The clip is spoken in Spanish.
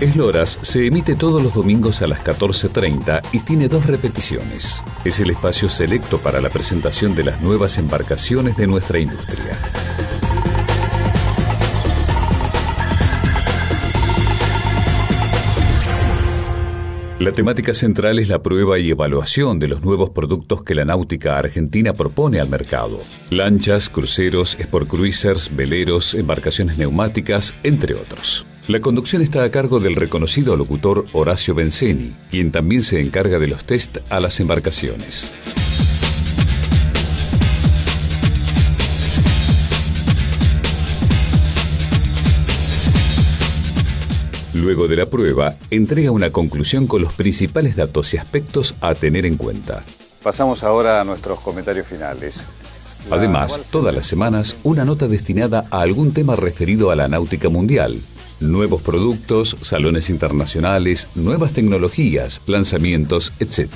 Esloras se emite todos los domingos a las 14.30 y tiene dos repeticiones. Es el espacio selecto para la presentación de las nuevas embarcaciones de nuestra industria. La temática central es la prueba y evaluación de los nuevos productos que la náutica argentina propone al mercado. Lanchas, cruceros, sport cruisers, veleros, embarcaciones neumáticas, entre otros. La conducción está a cargo del reconocido locutor Horacio Benzeni, quien también se encarga de los test a las embarcaciones. Luego de la prueba, entrega una conclusión con los principales datos y aspectos a tener en cuenta. Pasamos ahora a nuestros comentarios finales. Además, todas las semanas, una nota destinada a algún tema referido a la náutica mundial. Nuevos productos, salones internacionales, nuevas tecnologías, lanzamientos, etc.